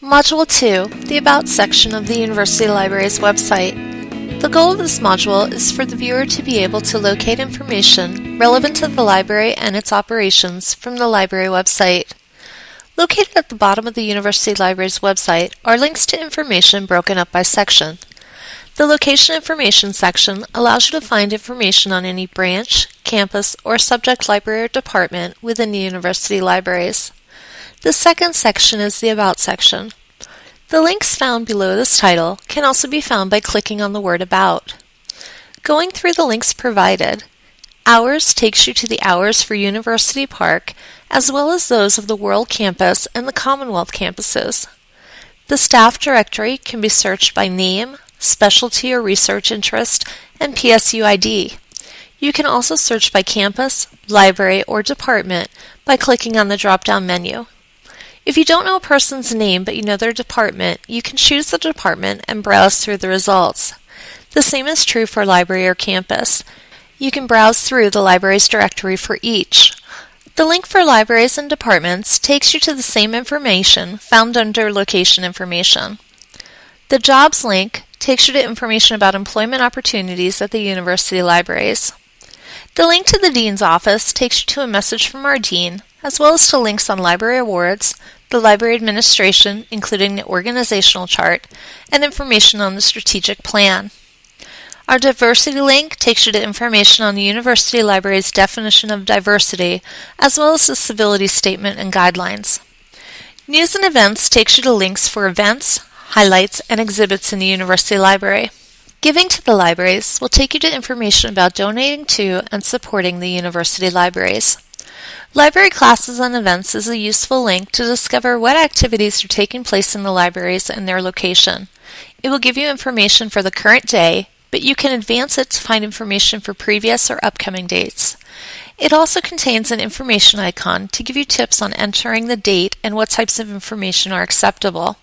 Module 2, the About section of the University Library's website. The goal of this module is for the viewer to be able to locate information relevant to the library and its operations from the library website. Located at the bottom of the University Library's website are links to information broken up by section. The Location Information section allows you to find information on any branch, campus, or subject library or department within the university libraries. The second section is the About section. The links found below this title can also be found by clicking on the word About. Going through the links provided, Hours takes you to the hours for University Park, as well as those of the World Campus and the Commonwealth campuses. The staff directory can be searched by name, specialty or research interest, and PSU ID. You can also search by campus, library, or department by clicking on the drop-down menu. If you don't know a person's name but you know their department, you can choose the department and browse through the results. The same is true for library or campus. You can browse through the library's directory for each. The link for libraries and departments takes you to the same information found under location information. The jobs link takes you to information about employment opportunities at the university libraries. The link to the Dean's office takes you to a message from our Dean, as well as to links on library awards, the library administration, including the organizational chart, and information on the strategic plan. Our diversity link takes you to information on the University Library's definition of diversity, as well as the civility statement and guidelines. News and events takes you to links for events, highlights, and exhibits in the University Library. Giving to the libraries will take you to information about donating to and supporting the university libraries. Library Classes and Events is a useful link to discover what activities are taking place in the libraries and their location. It will give you information for the current day, but you can advance it to find information for previous or upcoming dates. It also contains an information icon to give you tips on entering the date and what types of information are acceptable.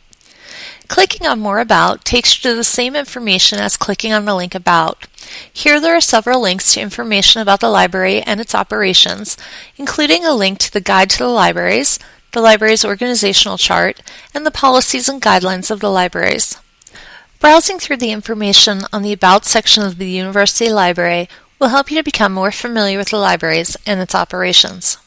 Clicking on More About takes you to the same information as clicking on the link About. Here there are several links to information about the library and its operations, including a link to the Guide to the Libraries, the library's organizational chart, and the policies and guidelines of the libraries. Browsing through the information on the About section of the University Library will help you to become more familiar with the libraries and its operations.